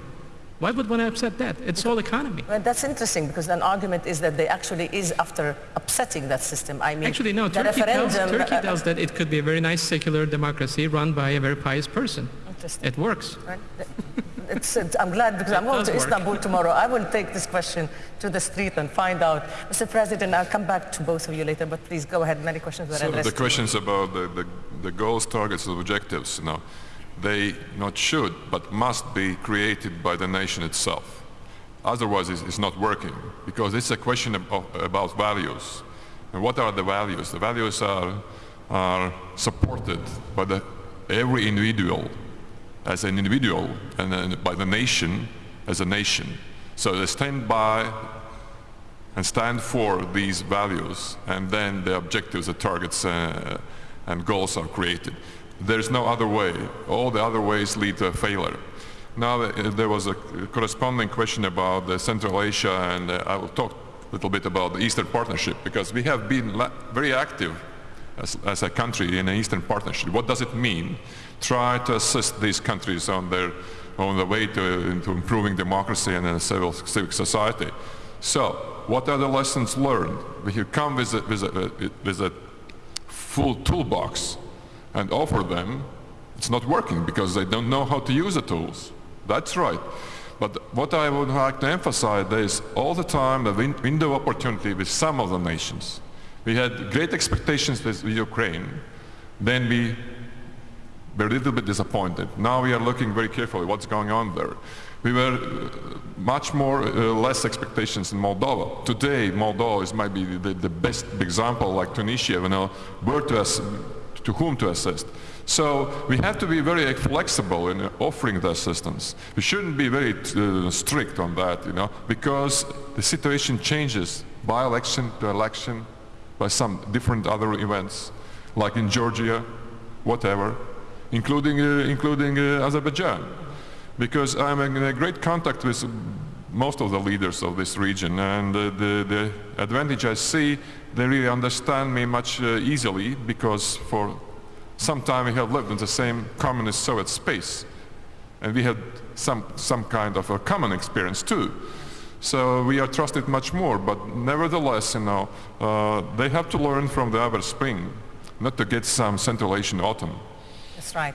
Why would one upset that? It's all economy. Well, that's interesting because an argument is that they actually is after upsetting that system. I mean, Actually, no. the Turkey tells, referendum. Turkey uh, tells that it could be a very nice secular democracy run by a very pious person. Interesting. It works. Right? It's, it's, I'm glad because I'm going does to work. Istanbul tomorrow. I will take this question to the street and find out. Mr. President, I'll come back to both of you later, but please go ahead. Many questions were So addressed. the questions about the, the, the goals, targets, and objectives, you know, they not should, but must be created by the nation itself. Otherwise, it's, not working because it's a question of- about values. And what are the values? The values are, are supported by the, every individual as an individual and then by the nation as a nation. So they stand by and stand for these values and then the objectives, the targets uh, and goals are created. There's no other way. All the other ways lead to a failure. Now uh, there was a corresponding question about Central Asia and uh, I will talk a little bit about the Eastern Partnership because we have been very active as, as a country in the Eastern Partnership. What does it mean? Try to assist these countries on their on the way to, to improving democracy and civil civic society. So, what are the lessons learned? We have come with a, with a, with a full toolbox and offer them. It's not working because they don't know how to use the tools. That's right. But what I would like to emphasize is all the time the win- window opportunity with some of the nations. We had great expectations with Ukraine. Then we were a little bit disappointed. Now we are looking very carefully what's going on there. We were uh, much more, uh, less expectations in Moldova. Today, Moldova is maybe the, the best example, like Tunisia, you know, where to, to whom to assist. So we have to be very flexible in offering the assistance. We shouldn't be very uh, strict on that, you know, because the situation changes by election to election, by some different other events, like in Georgia, whatever, including, uh, including uh, Azerbaijan. Because I'm in great contact with most of the leaders of this region and uh, the, the advantage I see, they really understand me much uh, easily because for some time we have lived in the same communist Soviet space and we had some, some kind of a common experience too. So we are trusted much more, but nevertheless, you know, uh, they have to learn from the Arab Spring, not to get some Central Asian autumn. That's right.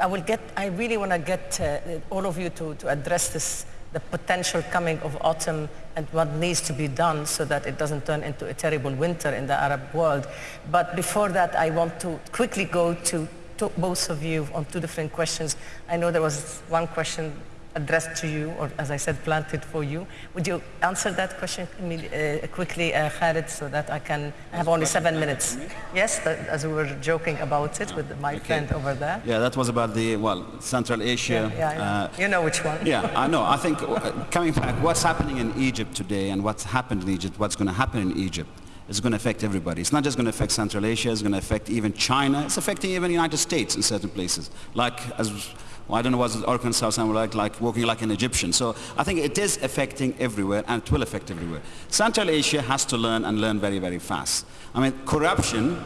I will get, I really want to get uh, all of you to, to address this, the potential coming of autumn and what needs to be done so that it doesn't turn into a terrible winter in the Arab world. But before that, I want to quickly go to, to both of you on two different questions. I know there was one question addressed to you, or as I said, planted for you. Would you answer that question uh, quickly, uh, Khalid, so that I can I have only seven minutes? Yes, that, as we were joking about it with my friend over there. Yeah, that was about the, well, Central Asia. Yeah, yeah, yeah. uh, you know which one. Yeah, I know. I think uh, coming back, what's happening in Egypt today and what's happened in Egypt, what's going to happen in Egypt, is going to affect everybody. It's not just going to affect Central Asia, it's going to affect even China. It's affecting even the United States in certain places. Like, as, well, I don't know what Arkansas sound like, like walking like an Egyptian. So I think it is affecting everywhere and it will affect everywhere. Central Asia has to learn and learn very, very fast. I mean, corruption,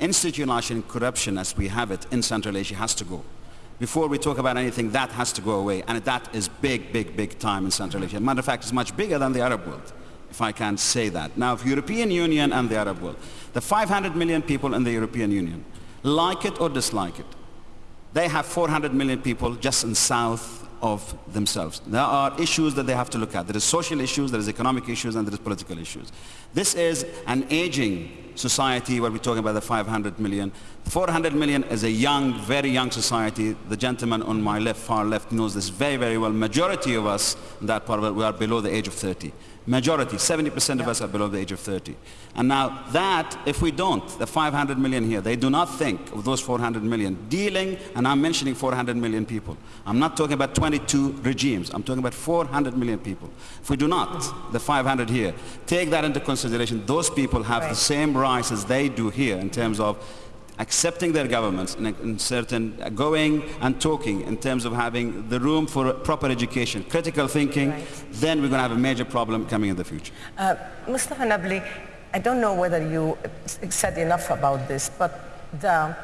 institutionalized corruption as we have it in Central Asia has to go. Before we talk about anything, that has to go away. And that is big, big, big time in Central Asia. Matter of fact, it's much bigger than the Arab world if I can say that. Now, if European Union and the Arab world, the 500 million people in the European Union, like it or dislike it, they have 400 million people just in south of themselves. There are issues that they have to look at. There is social issues, there is economic issues, and there is political issues. This is an aging society where we're talking about the 500 million. 400 million is a young, very young society. The gentleman on my left, far left, knows this very, very well. Majority of us in that part of it, we are below the age of 30. Majority, 70% of us are below the age of 30. And now that, if we don't, the 500 million here, they do not think of those 400 million dealing, and I'm mentioning 400 million people. I'm not talking about 22 regimes. I'm talking about 400 million people. If we do not, the 500 here, take that into consideration, those people have right. the same rights as they do here in terms of accepting their governments in, in certain uh, going and talking in terms of having the room for proper education, critical thinking, right. then we're going to have a major problem coming in the future. Uh, Mustafa Nabli, I don't know whether you said enough about this, but the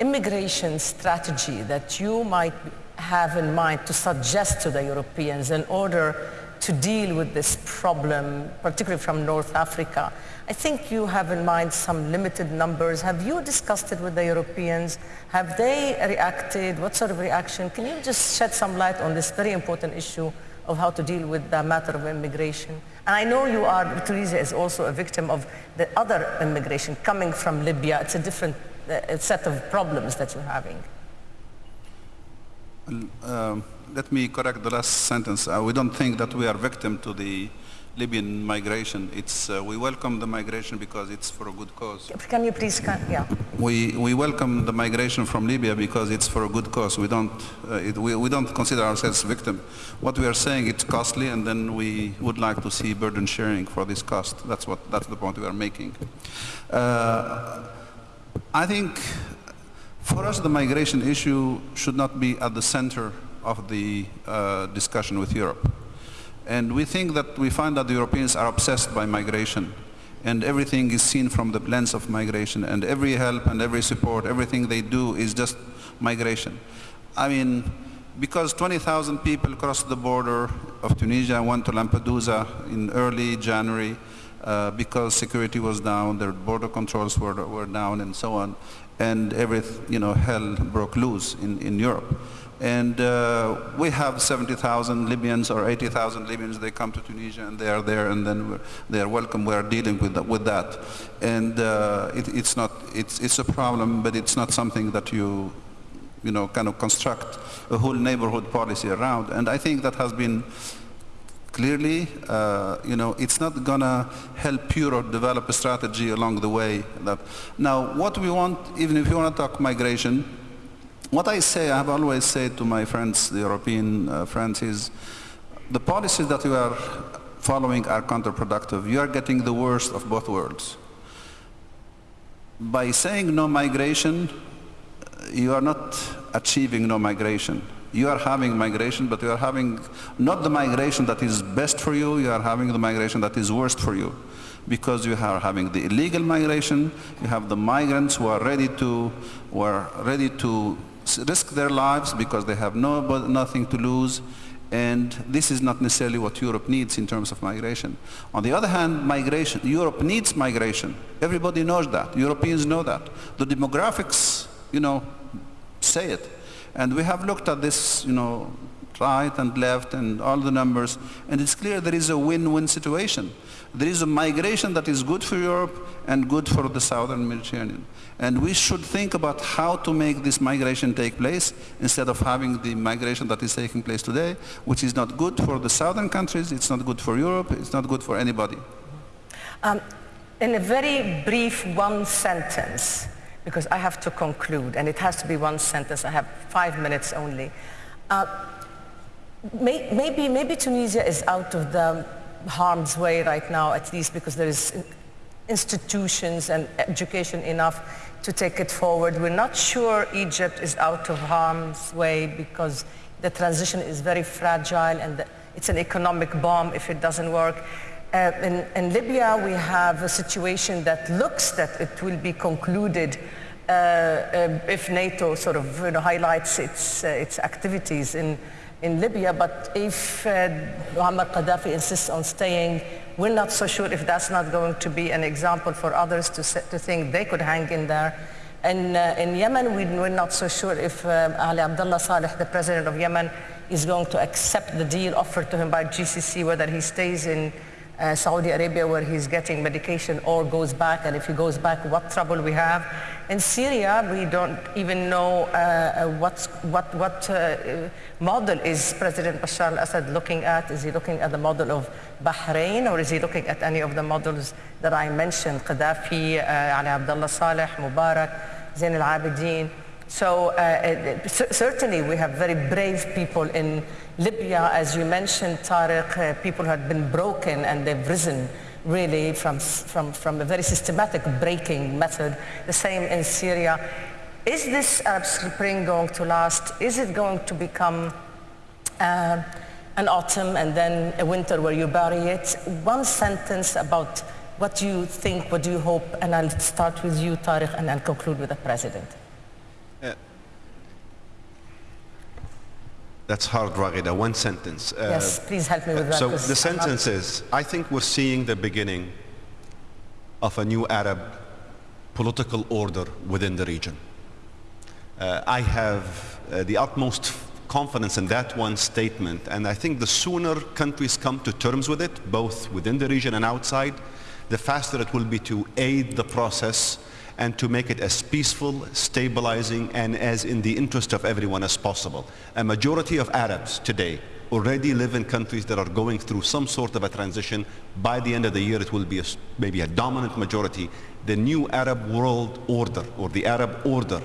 immigration strategy that you might have in mind to suggest to the Europeans in order to deal with this problem, particularly from North Africa, I think you have in mind some limited numbers. Have you discussed it with the Europeans? Have they reacted? What sort of reaction? Can you just shed some light on this very important issue of how to deal with the matter of immigration? And I know you are, Tunisia is also a victim of the other immigration coming from Libya. It's a different uh, set of problems that you're having. Um, let me correct the last sentence. Uh, we don't think that we are victim to the Libyan migration. It's, uh, we welcome the migration because it's for a good cause. Can you please, yeah. We, we welcome the migration from Libya because it's for a good cause. We don't, uh, it, we, we don't consider ourselves victim. What we are saying, it's costly and then we would like to see burden sharing for this cost. That's, what, that's the point we are making. Uh, I think for us the migration issue should not be at the center of the uh, discussion with Europe. And we think that we find that the Europeans are obsessed by migration and everything is seen from the lens of migration and every help and every support, everything they do is just migration. I mean, because 20,000 people crossed the border of Tunisia and went to Lampedusa in early January uh, because security was down, their border controls were, were down and so on, and every, you know, hell broke loose in, in Europe. And uh, we have 70,000 Libyans or 80,000 Libyans. They come to Tunisia and they are there and then they are welcome. We are dealing with that. With that. And uh, it, it's, not, it's, it's a problem, but it's not something that you, you know, kind of construct a whole neighborhood policy around. And I think that has been clearly, uh, you know, it's not going to help Europe develop a strategy along the way. That Now, what we want, even if you want to talk migration, what I say, I have always said to my friends, the European uh, friends, is the policies that you are following are counterproductive. You are getting the worst of both worlds. By saying no migration, you are not achieving no migration. You are having migration, but you are having not the migration that is best for you, you are having the migration that is worst for you because you are having the illegal migration, you have the migrants who are ready to, who are ready to risk their lives because they have no, nothing to lose and this is not necessarily what Europe needs in terms of migration. On the other hand, migration, Europe needs migration. Everybody knows that. Europeans know that. The demographics, you know, say it. And we have looked at this, you know, right and left and all the numbers, and it's clear there is a win-win situation. There is a migration that is good for Europe and good for the southern Mediterranean. And we should think about how to make this migration take place instead of having the migration that is taking place today, which is not good for the southern countries, it's not good for Europe, it's not good for anybody. Um, in a very brief one sentence, because I have to conclude, and it has to be one sentence, I have five minutes only. Uh, may, maybe, maybe Tunisia is out of the harm's way right now, at least because there is institutions and education enough to take it forward. We're not sure Egypt is out of harm's way because the transition is very fragile and it's an economic bomb if it doesn't work. Uh, in, in, Libya, we have a situation that looks that it will be concluded uh, uh, if NATO sort of you know, highlights its, uh, its activities in, in Libya. But if uh, Muammar Gaddafi insists on staying, we're not so sure if that's not going to be an example for others to, to think they could hang in there. And uh, in Yemen, we, are not so sure if uh, Ali Abdullah Saleh, the president of Yemen, is going to accept the deal offered to him by GCC, whether he stays in uh, Saudi Arabia where he's getting medication or goes back, and if he goes back, what trouble we have. In Syria, we don't even know uh, what's, what, what uh, model is President Bashar al-Assad looking at. Is he looking at the model of Bahrain, or is he looking at any of the models that I mentioned, Gaddafi, uh, Ali Abdullah Saleh, Mubarak, Zain al-Abidin. So uh, certainly we have very brave people in Libya, as you mentioned, Tariq, uh, people had been broken and they've risen really from, from, from a very systematic breaking method. The same in Syria. Is this Arab Spring going to last? Is it going to become uh, an autumn and then a winter where you bury it? One sentence about what do you think, what do you hope, and I'll start with you, Tariq, and I'll conclude with the President. That's hard, Raghida. One sentence. Uh, yes, please help me with that. So the sentence is, I think we're seeing the beginning of a new Arab political order within the region. Uh, I have uh, the utmost confidence in that one statement, and I think the sooner countries come to terms with it, both within the region and outside, the faster it will be to aid the process and to make it as peaceful, stabilizing, and as in the interest of everyone as possible. A majority of Arabs today already live in countries that are going through some sort of a transition. By the end of the year, it will be a, maybe a dominant majority. The new Arab world order, or the Arab order,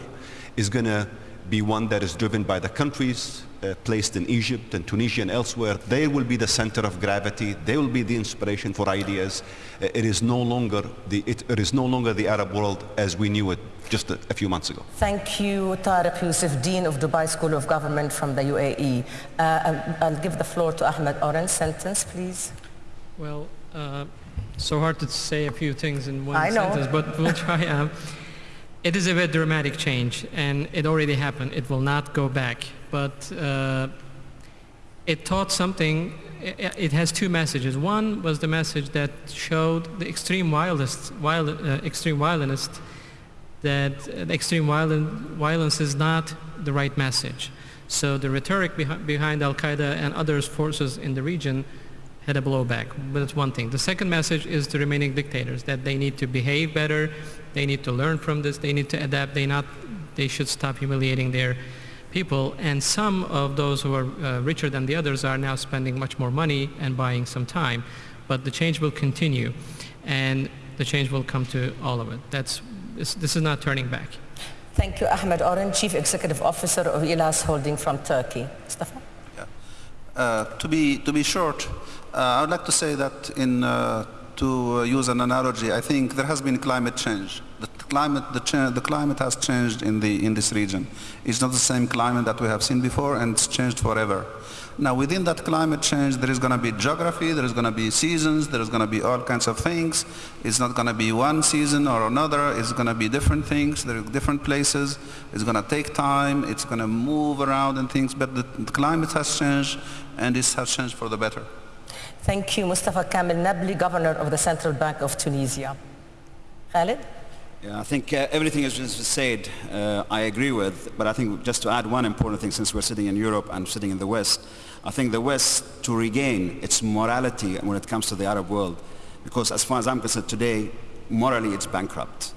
is going to be one that is driven by the countries uh, placed in Egypt and Tunisia and elsewhere. They will be the center of gravity. They will be the inspiration for ideas. Uh, it is no longer the it, it is no longer the Arab world as we knew it just a, a few months ago. Thank you, Tariq Youssef, Dean of Dubai School of Government from the UAE. Uh, I'll give the floor to Ahmed Oren. Sentence, please. Well, uh, so hard to say a few things in one sentence, but we'll try. Um, it is a very dramatic change, and it already happened. It will not go back. But uh, it taught something. It, has two messages. One was the message that showed the extreme wildest, wild, uh, extreme violence that extreme violence is not the right message. So the rhetoric behind, behind Al-Qaeda and other forces in the region had a blowback. But that's one thing. The second message is to remaining dictators, that they need to behave better, they need to learn from this, they need to adapt, they, not, they should stop humiliating their people. And some of those who are uh, richer than the others are now spending much more money and buying some time. But the change will continue, and the change will come to all of it. That's, this, this is not turning back. Thank you, Ahmed Oren, Chief Executive Officer of Ihlas Holding from Turkey. Mustafa? Yeah. Uh, to, be, to be short, uh, I would like to say that in, uh, to uh, use an analogy, I think there has been climate change. The climate, the, the, climate has changed in, the, in this region. It's not the same climate that we have seen before and it's changed forever. Now within that climate change there is going to be geography, there is going to be seasons, there is going to be all kinds of things. It's not going to be one season or another, it's going to be different things, there are different places. It's going to take time, it's going to move around and things, but the, the climate has changed and it has changed for the better. Thank you, Mustafa Kamel Nabli, Governor of the Central Bank of Tunisia. Khalid? Yeah, I think uh, everything has been said, uh, I agree with, but I think just to add one important thing, since we're sitting in Europe and sitting in the West, I think the West, to regain its morality when it comes to the Arab world, because as far as I'm concerned today, morally it's bankrupt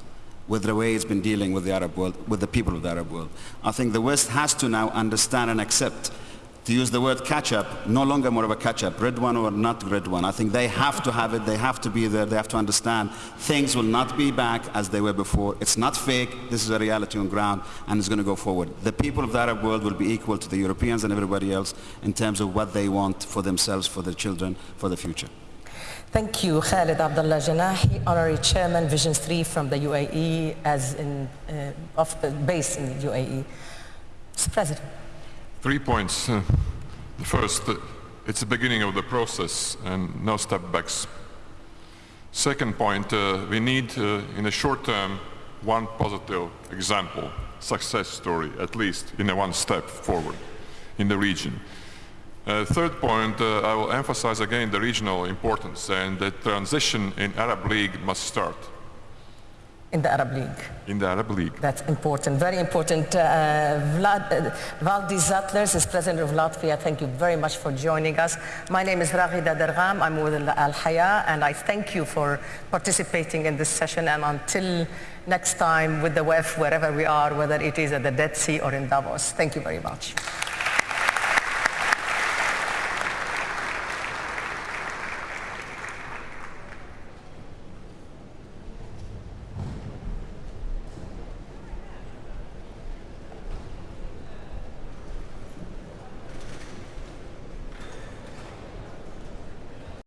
with the way it's been dealing with the Arab world, with the people of the Arab world. I think the West has to now understand and accept to use the word catch-up, no longer more of a catch-up, red one or not red one. I think they have to have it, they have to be there, they have to understand things will not be back as they were before. It's not fake, this is a reality on ground and it's going to go forward. The people of the Arab world will be equal to the Europeans and everybody else in terms of what they want for themselves, for their children, for the future. Thank you, Khalid Abdullah Janahi, Honorary Chairman, Vision 3 from the UAE, as in, uh, of, uh, based in the UAE. Mr. President. Three points. Uh, First, uh, it's the beginning of the process and no step backs. Second point, uh, we need in the short term one positive example, success story, at least in a one step forward in the region. Third point, I will emphasize again the regional importance and the transition in Arab League must start. In the Arab League. In the Arab League. That's important, very important. Uh, Vlad, uh, Valdis Zatlers is President of Latvia. Thank you very much for joining us. My name is Raghida Dergham. I'm with Al Hayat, and I thank you for participating in this session. And until next time with the WEF, wherever we are, whether it is at the Dead Sea or in Davos, thank you very much.